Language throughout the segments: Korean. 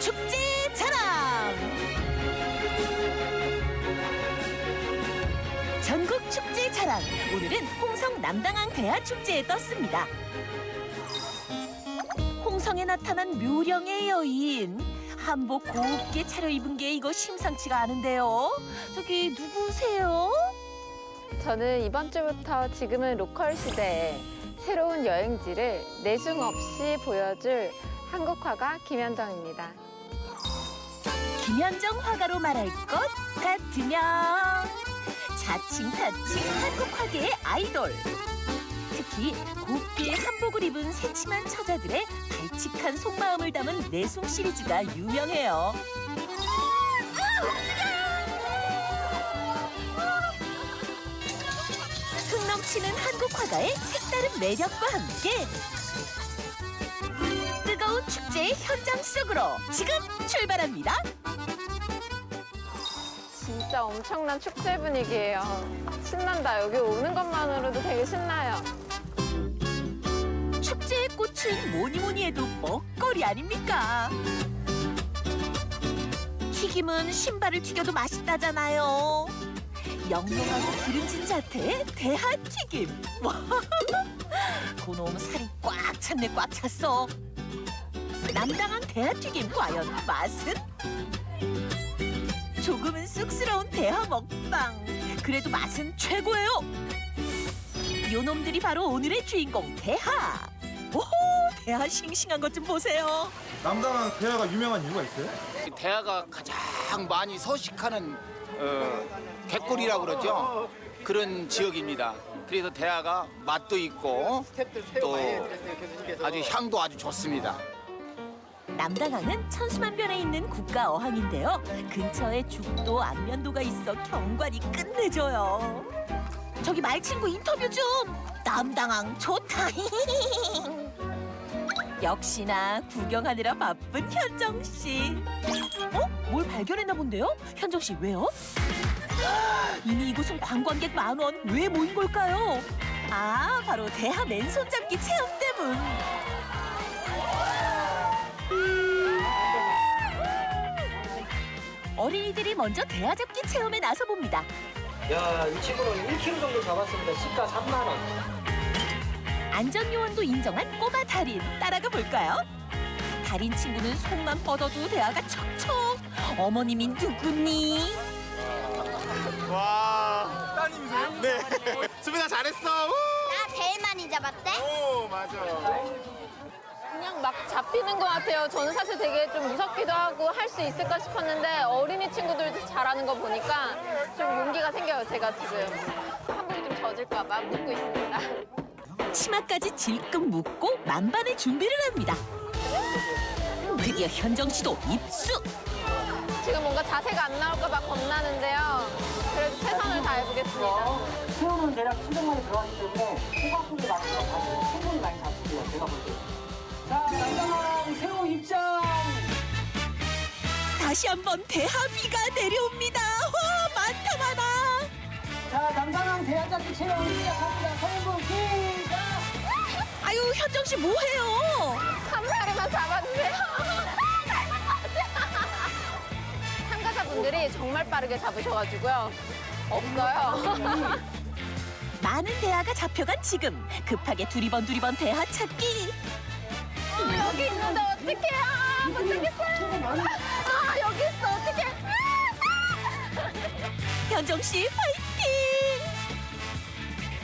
축제 자랑. 전국 축제 자랑. 오늘은 홍성 남당항 대하 축제에 떴습니다. 홍성에 나타난 묘령의 여인. 한복 곱게 차려입은 게 이거 심상치가 않은데요. 저기 누구세요? 저는 이번 주부터 지금은 로컬 시대에 새로운 여행지를 내숭 없이 보여줄 한국화가 김현정입니다. 김현정 화가로 말할 것 같으면 자칭 타칭 한국화계의 아이돌 특히 곱게 한복을 입은 새침한 처자들의 발칙한 속마음을 담은 내숭 시리즈가 유명해요 흥 넘치는 한국 화가의 색다른 매력과 함께 축제의 현장 속으로 지금 출발합니다. 진짜 엄청난 축제 분위기예요. 신난다. 여기 오는 것만으로도 되게 신나요. 축제의 꽃은 뭐니 뭐니 해도 먹거리 아닙니까? 튀김은 신발을 튀겨도 맛있다잖아요. 영롱하고 기름진 자태의 대하튀김. 와, 그놈 살이 꽉 찼네 꽉 찼어. 남당한 대하튀김 과연 맛은? 조금은 쑥스러운 대하 먹방. 그래도 맛은 최고예요. 요놈들이 바로 오늘의 주인공 대하. 오호 대하 싱싱한 것 좀 보세요. 남당한 대하가 유명한 이유가 있어요? 대하가 가장 많이 서식하는 어, 갯골이라고 그러죠. 그런 지역입니다. 그래서 대하가 맛도 있고 또 아주 향도 아주 좋습니다. 남당항은 천수만변에 있는 국가 어항인데요. 근처에 죽도 안면도가 있어 경관이 끝내줘요. 저기 말친구 인터뷰 좀. 남당항 좋다. 역시나 구경하느라 바쁜 현정 씨. 어? 뭘 발견했나 본데요? 현정 씨 왜요? 이미 이곳은 관광객 만 원. 왜 모인 걸까요? 아, 바로 대하 맨손 잡기 체험 때문. 어린이들이 먼저 대하 잡기 체험에 나서 봅니다. 야, 이 친구는 1kg 정도 잡았습니다. 시가 3만 원. 안전 요원도 인정한 꼬마 달인 따라가 볼까요? 달인 친구는 손만 뻗어도 대하가 척척. 어머님이 누구니? 와 따님이세요? 네 수빈아 잘했어 나 제일 많이 잡았대? 오 맞아 그냥 막 잡히는 것 같아요. 저는 사실 되게 좀 무섭기도 하고 할 수 있을까 싶었는데 어린이 친구들도 잘하는 거 보니까 좀 용기가 생겨요. 제가 지금 한복이 좀 젖을까 봐 묻고 있습니다. 치마까지 질끈 묶고 만반의 준비를 합니다. 드디어 현정 씨도 입수. 지금 뭔가 자세가 안 나올까 봐 겁나는데요. 그래도 최선을 다해보겠습니다. 새우는 대략 700마리 들어가기 때문에 호박국이 많아서 가시 충분히 많이 잡을게요. 제가 볼 때. 자, 남당항 새우 입장! 다시 한번 대하비가 내려옵니다. 와 많다 많아. 자, 남당항 대한잡기 체험 시작합니다. 성분 시작! 아유 현정 씨 뭐해요? 한 마리만 잡았는데요. 참가자분들이 정말 빠르게 잡으셔가지고요. 없어요. 많은 대하가 잡혀간 지금 급하게 두리번 두리번 대하 찾기. 어, 여기 있는데 어떡해요? 아, 못 찾겠어요. 아, 여기 있어. 어떡해. 현정 씨 파이팅!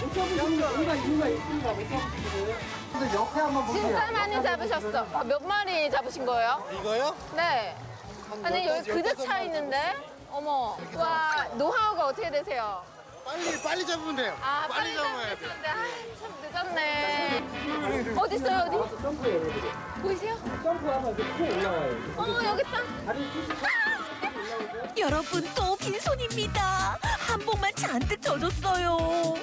못 잡으시는 이유가 이유가 있습니다. 못 잡으시는 근데 옆에 한번 보세요. 진짜 많이 잡으셨어. 아, 몇 마리 잡으신 거예요? 이거요? 네. 아니, 여기 그저 차 있는데? 어머. 와, 노하우가 어떻게 되세요? 빨리 빨리 잡으면 돼요. 아, 빨리 잡으면 되는데. 아, 참 늦었네. 어디 있어요, 어디? 보이세요? 점프하면 올라와요. 어, 여기 있다. 푸시 여러분 또 빈손입니다. 한복만 잔뜩 젖었어요.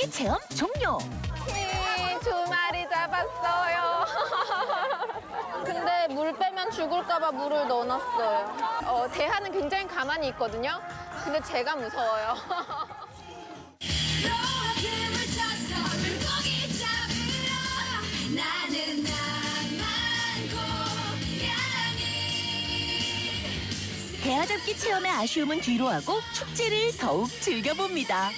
잡기 체험 종료. 잡았어요. 근데 물 빼면 죽을까봐 물을 넣어놨어요. 어, 대하는 굉장히 가만히 있거든요. 근데 제가 무서워요. 대하잡기 체험의 아쉬움은 뒤로 하고 축제를 더욱 즐겨봅니다.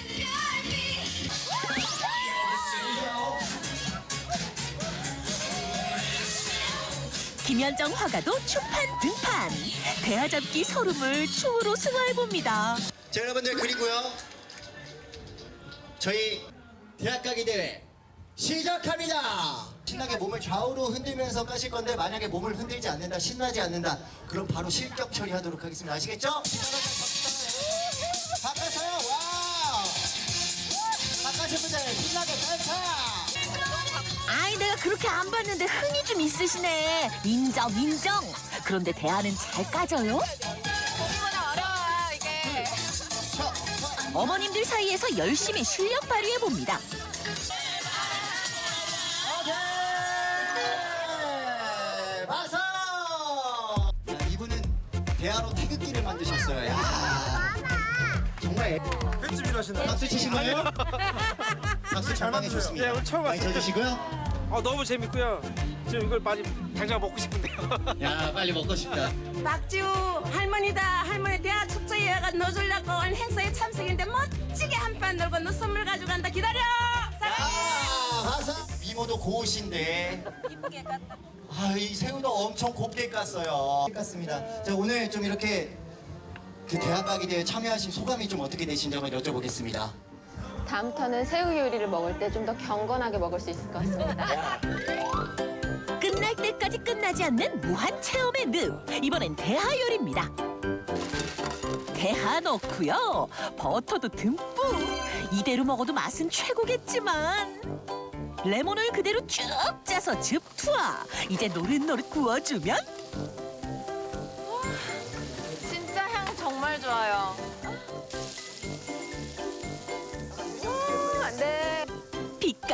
김현정 화가도 추판 등판. 대하잡기 서름을 추후로 승화해봅니다. 자 여러분들 그리고요 저희 대학가기 대회 시작합니다 신나게 몸을 좌우로 흔들면서 까실 건데 만약에 몸을 흔들지 않는다 신나지 않는다 그럼 바로 실격 처리하도록 하겠습니다 아시겠죠? 바꿔서요 와우 바꿔신 분들 신나게 댄서 아이 내가 그렇게 안 봤는데 흥이 좀 있으시네. 인정 인정. 그런데 대하는 잘 까져요? 생각보다 어려워요, 이게. 어머님들 사이에서 열심히 실력 발휘해 봅니다. 오케이 박수 자, 이분은 대하로 태극기를 만드셨어요 야. 정말 횟집 일하시나요? 박수 치신 거예요? 박수 잘 만드세요. 좋습니다. 네, 오늘 처음 많이 왔어요. 쳐주시고요. 아 너무 재밌고요. 지금 이걸 많이 당장 먹고 싶은데요. 야 빨리 먹고 싶다. 박지우 할머니다 할머니 대학 축제에 와가 넣어주려고 온 행사에 참석인데 멋지게 한판 놀고 너 선물 가져간다 기다려 사랑해 아 화사 미모도 고우신데. 이쁘게 깠다 아이 새우도 엄청 곱게 깠어요. 깠습니다. 자 오늘 좀 이렇게 그 대학 가기 대회 참여하신 소감이 좀 어떻게 되신지 한번 여쭤보겠습니다. 다음부터는 새우 요리를 먹을 때 좀 더 경건하게 먹을 수 있을 것 같습니다. 끝날 때까지 끝나지 않는 무한 체험의 늪. 이번엔 대하 요리입니다. 대하 넣고요. 버터도 듬뿍. 이대로 먹어도 맛은 최고겠지만 레몬을 그대로 쭉 짜서 즙 투하. 이제 노릇노릇 구워주면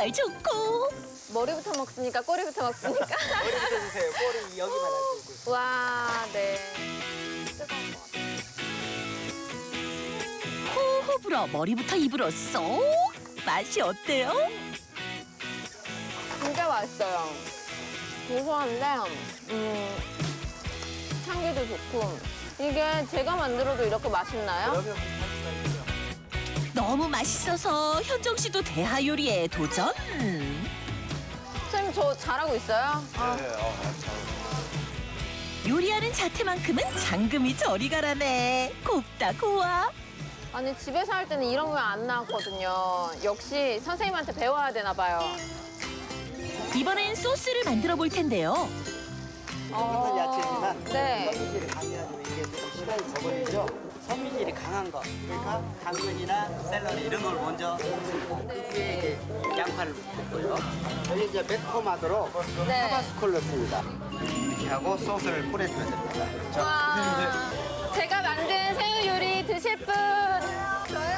빛깔 좋고 머리부터 먹습니까? 꼬리부터 먹습니까? 머리부터 주세요. 꼬리 여기만. 와, 네. 호호 불어 머리부터 입으로 쏙. 맛이 어때요? 진짜 맛있어요. 고소한데, 음, 향기도 좋고. 이게 제가 만들어도 이렇게 맛있나요? 너무 맛있어서 현정 씨도 대하 요리에 도전. 선생님, 저 잘하고 있어요? 아, 요리하는 자태만큼은 장금이 저리 가라네. 곱다 고와. 아니, 집에서 할 때는 이런 거 안 나왔거든요. 역시 선생님한테 배워야 되나 봐요. 이번엔 소스를 만들어 볼 텐데요. 어, 야채지만 네. 시간이 걸리죠. 섬유질이 강한 거. 그러니까 당근이나 샐러리 이런 걸 먼저 그 위에 이제 양파를 붓고요. 여기 이제 매콤하도록 네. 타바스코를 넣습니다. 이렇게 하고 소스를 뿌려주면 됩니다. 와, 제가 만든 새우 요리 드실 분. 저요.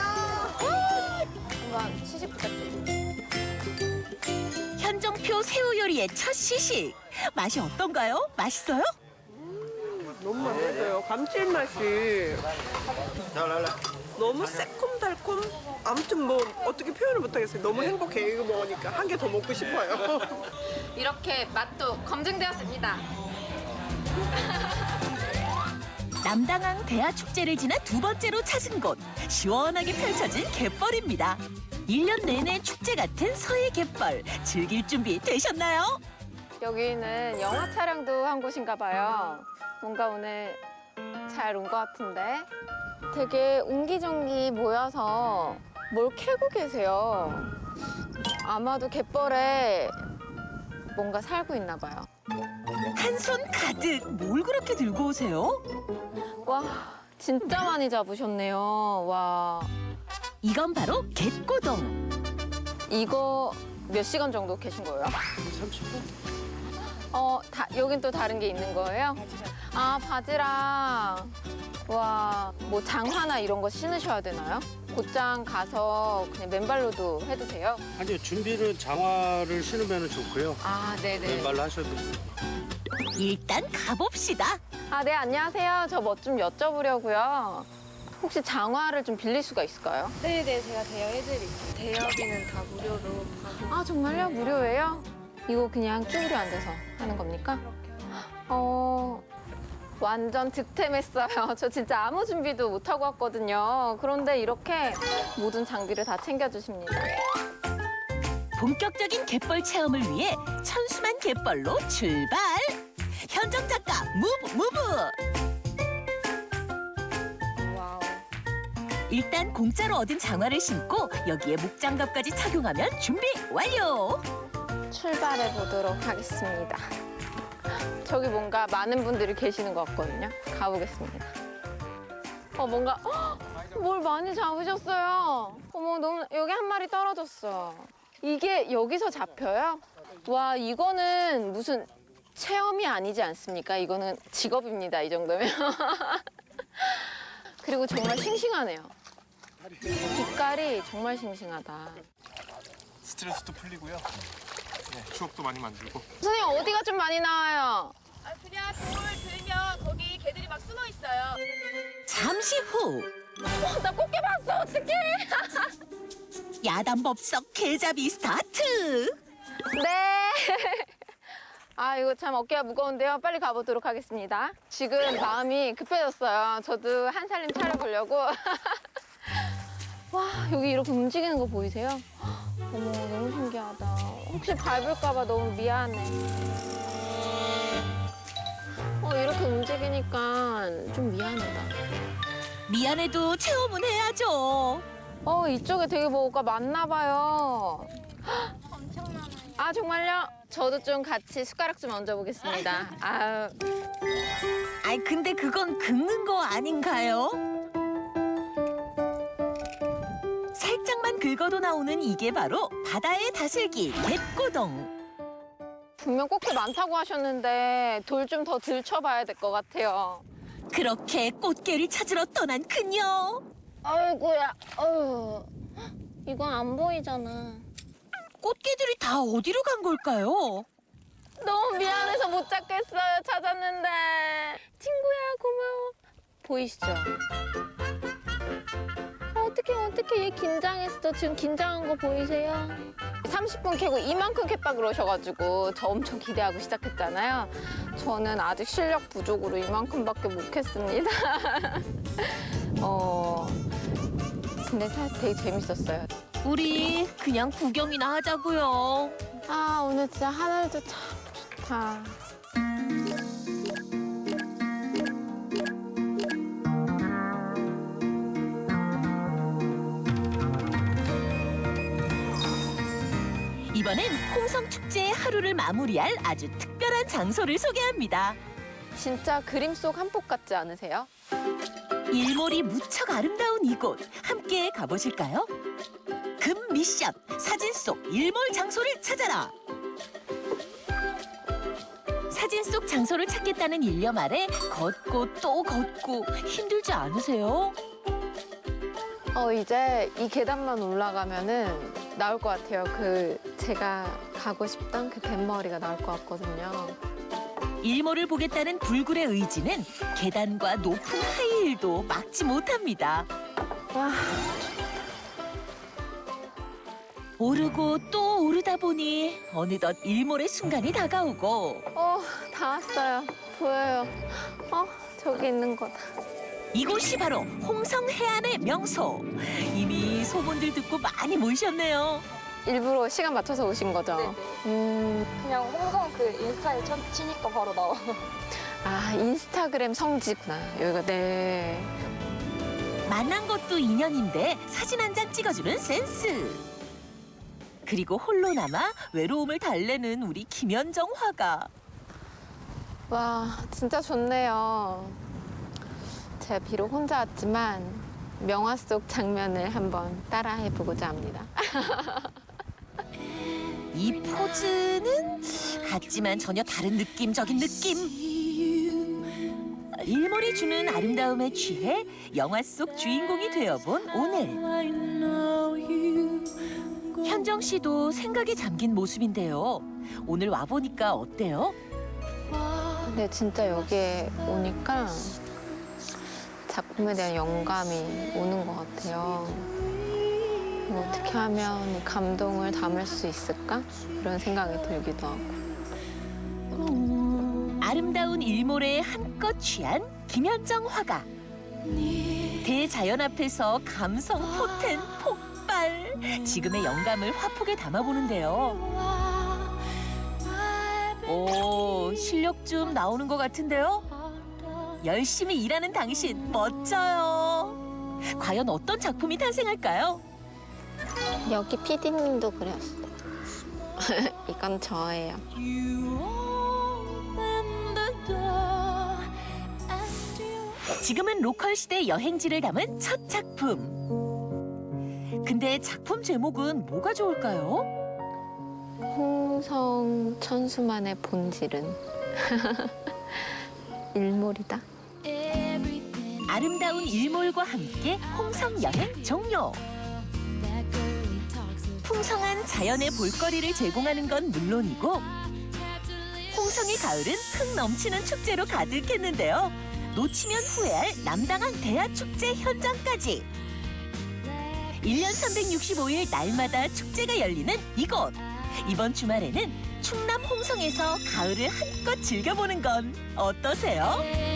한번 시식 부탁드립니다. 현정표 새우 요리의 첫 시식. 맛이 어떤가요? 맛있어요? 너무 맛있어요 감칠맛이 너무 새콤달콤 아무튼 뭐 어떻게 표현을 못하겠어요 너무 행복해 이거 먹으니까 한 개 더 먹고 싶어요 이렇게 맛도 검증되었습니다. 남당항 대하 축제를 지나 두 번째로 찾은 곳. 시원하게 펼쳐진 갯벌입니다. 일년 내내 축제 같은 서해 갯벌. 즐길 준비 되셨나요? 여기는 영화 촬영도 한 곳인가 봐요. 뭔가 오늘 잘 온 것 같은데. 되게 옹기종기 모여서 뭘 캐고 계세요. 아마도 갯벌에 뭔가 살고 있나 봐요. 한 손 가득 뭘 그렇게 들고 오세요? 와, 진짜 많이 잡으셨네요. 와, 이건 바로 갯고동. 이거 몇 시간 정도 계신 거예요? 30분. 어, 다, 여긴 또 다른 게 있는 거예요? 아, 바지락. 와, 뭐 장화나 이런 거 신으셔야 되나요? 곧장 가서 그냥 맨발로도 해도 돼요? 아니요 준비는 장화를 신으면 좋고요 아, 네네. 왼발로 하셔도 돼요 일단 가봅시다. 아, 네, 안녕하세요. 저 뭐 좀 여쭤보려고요. 혹시 장화를 좀 빌릴 수가 있을까요? 네네 제가 대여해드릴게요. 대여비는 다 무료로 받고 아 정말요? 무료예요? 이거 그냥 쭈그려 앉아서 하는 겁니까? 어 완전 득템했어요. 저 진짜 아무 준비도 못 하고 왔거든요. 그런데 이렇게 모든 장비를 다 챙겨주십니다. 본격적인 갯벌 체험을 위해 천수만 갯벌로 출발. 현정 작가 move move. Wow. 일단 공짜로 얻은 장화를 신고 여기에 목장갑까지 착용하면 준비 완료. 출발해 보도록 하겠습니다. 저기 뭔가 많은 분들이 계시는 것 같거든요. 가보겠습니다. 어 뭔가 헉, 뭘 많이 잡으셨어요. 어머 너무 여기 한 마리 떨어졌어. 이게 여기서 잡혀요? 와 이거는 무슨 체험이 아니지 않습니까? 이거는 직업입니다. 이 정도면. 그리고 정말 싱싱하네요. 빛깔이 정말 싱싱하다. 스트레스도 풀리고요. 네, 추억도 많이 만들고. 선생님 어디가 좀 많이 나와요? 그냥 돌 들면 거기 개들이 막 숨어 있어요. 잠시 후 어, 나 꽃게 봤어 어떡해 야단법석 개잡이 스타트. 네. 아 이거 참 어깨가 무거운데요. 빨리 가보도록 하겠습니다. 지금 마음이 급해졌어요. 저도 한 살림 차려보려고. 와 여기 이렇게 움직이는 거 보이세요? 어머 너무 신기하다. 혹시 밟을까봐 너무 미안해. 어 이렇게 움직이니까 좀 미안하다. 미안해도 체험은 해야죠. 어 이쪽에 되게 뭐가 많나 봐요. 아 정말요? 저도 좀 같이 숟가락 좀 얹어보겠습니다. 아유. 아이 근데 그건 긁는 거 아닌가요? 긁어도 나오는 이게 바로 바다의 다슬기 갯고동. 분명 꽃게 많다고 하셨는데 돌 좀 더 들춰봐야 될 것 같아요. 그렇게 꽃게를 찾으러 떠난 그녀. 아이고야, 어휴. 이건 안 보이잖아. 꽃게들이 다 어디로 간 걸까요? 너무 미안해서 못 찾겠어요. 찾았는데. 친구야, 고마워. 보이시죠? 어떻게 어떻게 얘 긴장했어. 지금 긴장한 거 보이세요? 30분 캐고 이만큼 캤다 그러셔가지고 저 엄청 기대하고 시작했잖아요. 저는 아직 실력 부족으로 이만큼밖에 못 캤습니다. 어, 근데 사실 되게 재밌었어요. 우리 그냥 구경이나 하자고요. 아 오늘 진짜 하늘도 참 좋다. 이번엔 홍성 축제의 하루를 마무리할 아주 특별한 장소를 소개합니다. 진짜 그림 속 한 폭 같지 않으세요? 일몰이 무척 아름다운 이곳 함께 가보실까요? 금 미션 사진 속 일몰 장소를 찾아라. 사진 속 장소를 찾겠다는 일념 아래 걷고 또 걷고 힘들지 않으세요? 어 이제 이 계단만 올라가면은 나올 것 같아요. 그 제가 가고 싶던 그 뱃머리가 나올 것 같거든요. 일몰을 보겠다는 불굴의 의지는 계단과 높은 하이힐도 막지 못합니다. 와 오르고 또 오르다 보니 어느덧 일몰의 순간이 다가오고 어, 다 왔어요. 보여요. 어, 저기 있는 거다. 이곳이 바로 홍성 해안의 명소. 이미 소문들 듣고 많이 모이셨네요. 일부러 시간 맞춰서 오신 거죠? 음, 그냥 홍성 그 인스타에 쳐, 치니까 바로 나와. 아, 인스타그램 성지구나. 여기가, 네. 만난 것도 인연인데 사진 한 장 찍어주는 센스. 그리고 홀로 남아 외로움을 달래는 우리 김현정 화가. 와, 진짜 좋네요. 제가 비록 혼자 왔지만 명화 속 장면을 한번 따라해보고자 합니다. 이 포즈는 같지만 전혀 다른 느낌적인 느낌. 일몰이 주는 아름다움에 취해 영화 속 주인공이 되어본 오늘. 현정 씨도 생각에 잠긴 모습인데요. 오늘 와보니까 어때요? 근데 진짜 여기에 오니까 작품에 대한 영감이 오는 것 같아요. 뭐 어떻게 하면 이 감동을 담을 수 있을까? 이런 생각이 들기도 하고. 아름다운 일몰에 한껏 취한 김현정 화가 대자연 앞에서 감성 포텐 폭발 지금의 영감을 화폭에 담아보는데요 오 실력 좀 나오는 것 같은데요 열심히 일하는 당신 멋져요 과연 어떤 작품이 탄생할까요? 여기 PD님도 그렸어요. 이건 저예요. 지금은 로컬 시대 여행지를 담은 첫 작품. 근데 작품 제목은 뭐가 좋을까요? 홍성 천수만의 본질은 일몰이다. 아름다운 일몰과 함께 홍성 여행 종료. 풍성한 자연의 볼거리를 제공하는 건 물론이고 홍성의 가을은 흥 넘치는 축제로 가득했는데요. 놓치면 후회할 남당한 대하축제 현장까지. 1년 365일 날마다 축제가 열리는 이곳. 이번 주말에는 충남 홍성에서 가을을 한껏 즐겨보는 건 어떠세요?